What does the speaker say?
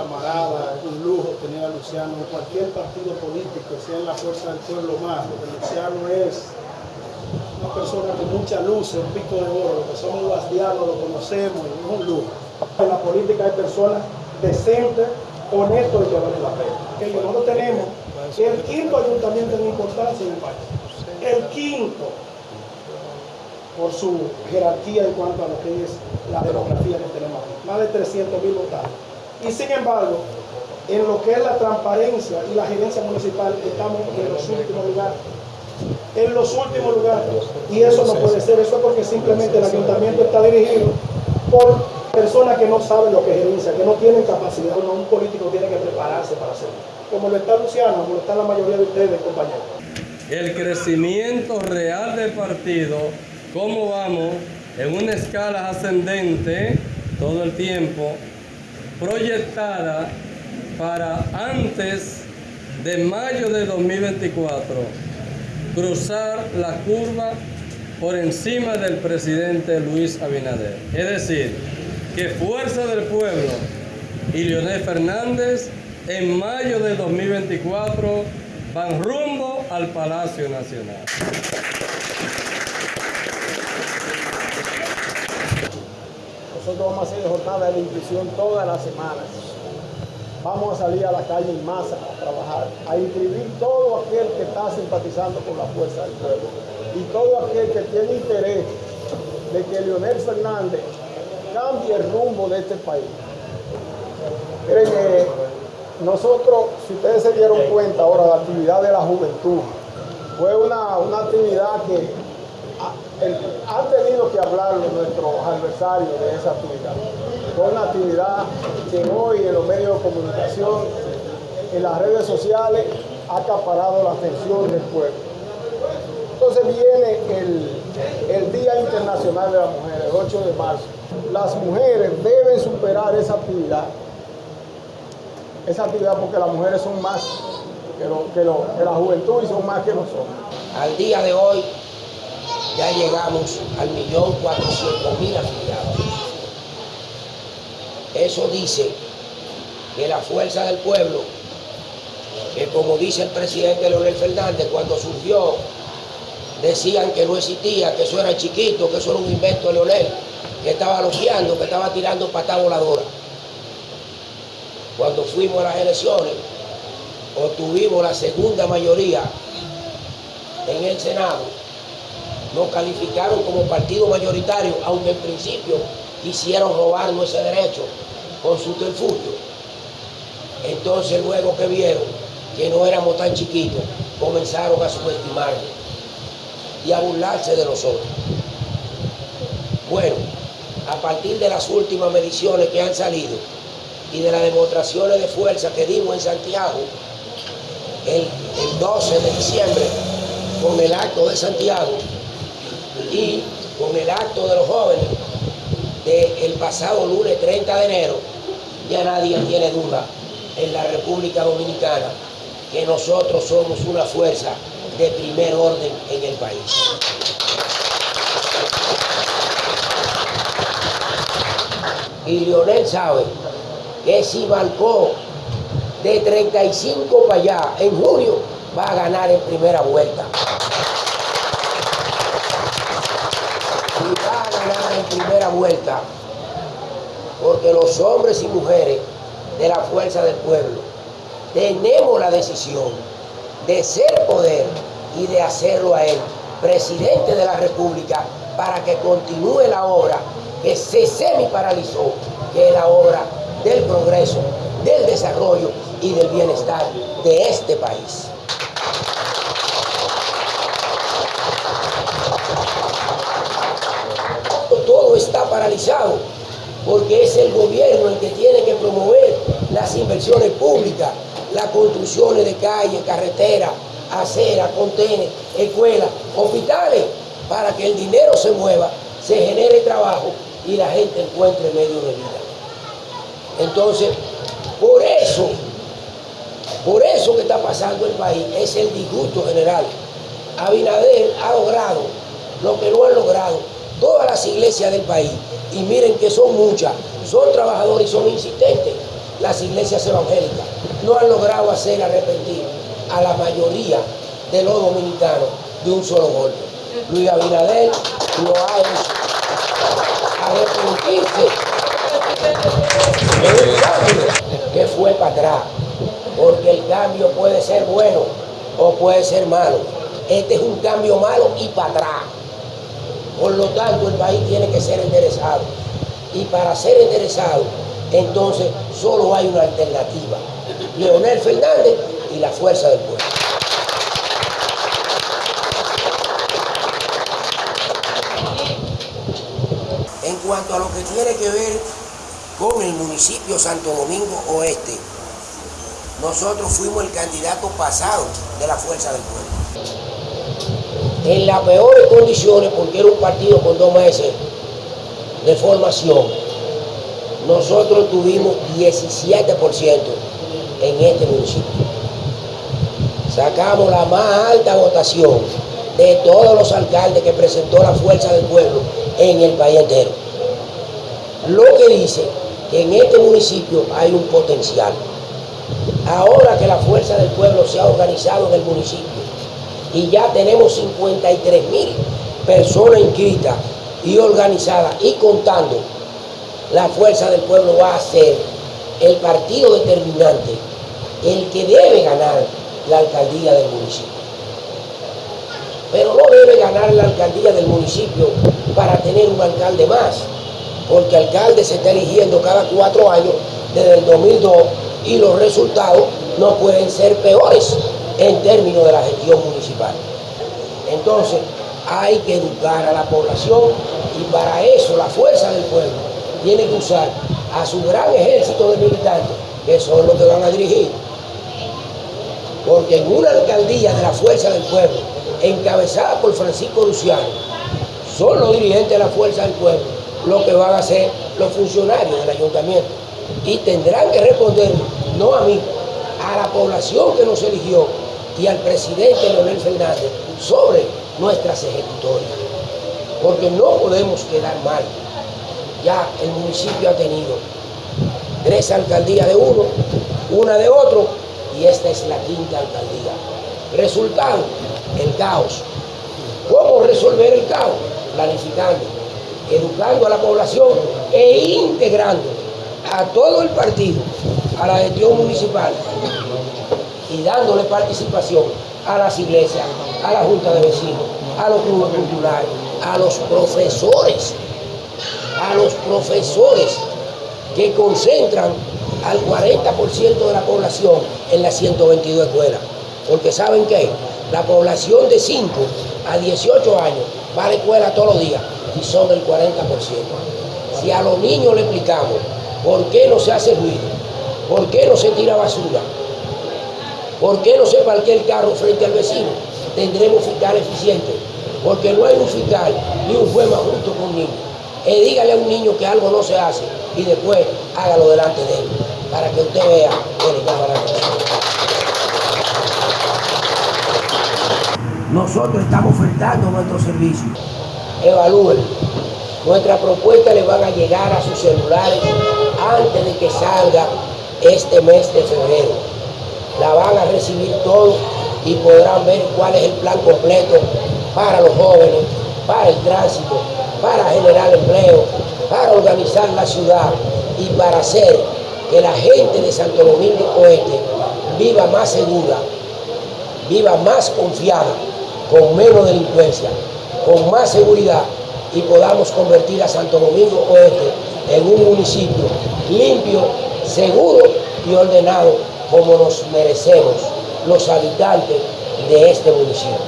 camarada, un lujo tener a Luciano en cualquier partido político, sea en la Fuerza del Pueblo más, porque Luciano es una persona con mucha luz, un pico de oro, que somos guasdianos, lo conocemos, y es un lujo. En la política hay personas decentes, honestos y que valen la pena. Que nosotros tenemos el quinto ayuntamiento en importancia en el país. El quinto por su jerarquía en cuanto a lo que es la demografía que tenemos aquí. Más de 300 mil votantes. Y sin embargo, en lo que es la transparencia y la gerencia municipal, estamos en los últimos lugares. En los últimos lugares. Y eso no puede ser. Eso es porque simplemente el ayuntamiento está dirigido por personas que no saben lo que es gerencia, que no tienen capacidad. un político tiene que prepararse para hacerlo. Como lo está Luciano, como lo está la mayoría de ustedes, compañeros. El crecimiento real del partido cómo vamos en una escala ascendente todo el tiempo, proyectada para antes de mayo de 2024 cruzar la curva por encima del presidente Luis Abinader. Es decir, que Fuerza del Pueblo y Leonel Fernández en mayo de 2024 van rumbo al Palacio Nacional. Nosotros vamos a hacer jornada de inscripción todas las semanas. Vamos a salir a la calle en masa a trabajar, a inscribir todo aquel que está simpatizando con la fuerza del pueblo y todo aquel que tiene interés de que Leonel Fernández cambie el rumbo de este país. Miren, nosotros, si ustedes se dieron cuenta ahora, la actividad de la juventud fue una, una actividad que han tenido que hablarlo nuestros adversarios de esa actividad. Fue una actividad que hoy en los medios de comunicación, en las redes sociales, ha acaparado la atención del pueblo. Entonces viene el, el Día Internacional de la Mujer, el 8 de marzo. Las mujeres deben superar esa actividad. Esa actividad porque las mujeres son más que, lo, que, lo, que la juventud y son más que nosotros. Al día de hoy, ya llegamos al millón cuatrocientos mil afiliados. Eso dice que la fuerza del pueblo, que como dice el presidente Leonel Fernández cuando surgió, decían que no existía, que eso era chiquito, que eso era un invento de Leonel, que estaba loqueando, que estaba tirando patada voladora. Cuando fuimos a las elecciones, obtuvimos la segunda mayoría en el Senado nos calificaron como partido mayoritario, aunque en principio quisieron robarnos ese derecho con su terfugio. Entonces luego que vieron que no éramos tan chiquitos, comenzaron a subestimarnos y a burlarse de nosotros. Bueno, a partir de las últimas mediciones que han salido y de las demostraciones de fuerza que dimos en Santiago, el, el 12 de diciembre, con el acto de Santiago, y con el acto de los jóvenes del pasado lunes 30 de enero, ya nadie tiene duda en la República Dominicana que nosotros somos una fuerza de primer orden en el país. Y Leonel sabe que si marcó de 35 para allá en junio va a ganar en primera vuelta. Porque los hombres y mujeres de la fuerza del pueblo tenemos la decisión de ser poder y de hacerlo a él, presidente de la República, para que continúe la obra que se semi paralizó, que es la obra del progreso, del desarrollo y del bienestar de este país. Porque es el gobierno el que tiene que promover las inversiones públicas, las construcciones de calles, carreteras, aceras, contenes, escuelas, hospitales, para que el dinero se mueva, se genere trabajo y la gente encuentre medio de vida. Entonces, por eso, por eso que está pasando el país, es el disgusto general. Abinader ha logrado lo que no han logrado todas las iglesias del país, y miren que son muchas, son trabajadores y son insistentes, las iglesias evangélicas no han logrado hacer arrepentir a la mayoría de los dominicanos de un solo golpe. Luis Abinader lo ha hecho arrepentirse cambio que fue para atrás, porque el cambio puede ser bueno o puede ser malo. Este es un cambio malo y para atrás. Por lo tanto, el país tiene que ser enderezado. Y para ser enderezado, entonces solo hay una alternativa. Leonel Fernández y la fuerza del pueblo. En cuanto a lo que tiene que ver con el municipio Santo Domingo Oeste, nosotros fuimos el candidato pasado de la fuerza del pueblo. En las peores condiciones, porque era un partido con dos meses de formación, nosotros tuvimos 17% en este municipio. Sacamos la más alta votación de todos los alcaldes que presentó la fuerza del pueblo en el país entero. Lo que dice que en este municipio hay un potencial. Ahora que la fuerza del pueblo se ha organizado en el municipio y ya tenemos 53 mil personas inscritas y organizadas y contando, la fuerza del pueblo va a ser el partido determinante, el que debe ganar la alcaldía del municipio. Pero no debe ganar la alcaldía del municipio para tener un alcalde más, porque alcalde se está eligiendo cada cuatro años desde el 2002 y los resultados no pueden ser peores en términos de la gestión municipal. Entonces, hay que educar a la población y para eso la fuerza del pueblo tiene que usar a su gran ejército de militantes, que son los que van a dirigir. Porque en una alcaldía de la fuerza del pueblo, encabezada por Francisco Luciano, son los dirigentes de la fuerza del pueblo lo que van a ser los funcionarios del ayuntamiento. Y tendrán que responder, no a mí, a la población que nos eligió y al presidente Leonel Fernández sobre nuestras ejecutorias. Porque no podemos quedar mal. Ya el municipio ha tenido tres alcaldías de uno, una de otro, y esta es la quinta alcaldía. Resultado, el caos. ¿Cómo resolver el caos? Planificando, educando a la población e integrando a todo el partido a la gestión municipal y dándole participación a las iglesias, a la junta de vecinos, a los clubes culturales, a los profesores, a los profesores que concentran al 40% de la población en las 122 escuelas. Porque ¿saben qué? La población de 5 a 18 años va a la escuela todos los días y son del 40%. Si a los niños le explicamos por qué no se hace ruido, por qué no se tira basura, por qué no se parquea el carro frente al vecino, tendremos fiscal eficiente. Porque no hay un fiscal ni un juez más justo con un niño. Eh, dígale a un niño que algo no se hace y después hágalo delante de él, para que usted vea que le. Nosotros estamos ofertando nuestro servicio. Evalúen. Nuestras propuestas les van a llegar a sus celulares antes de que salga este mes de febrero. La van a recibir todos y podrán ver cuál es el plan completo para los jóvenes, para el tránsito, para generar empleo, para organizar la ciudad y para hacer que la gente de Santo Domingo Oeste viva más segura, viva más confiada, con menos delincuencia, con más seguridad y podamos convertir a Santo Domingo Oeste en un municipio limpio, seguro y ordenado como nos merecemos los habitantes de este municipio.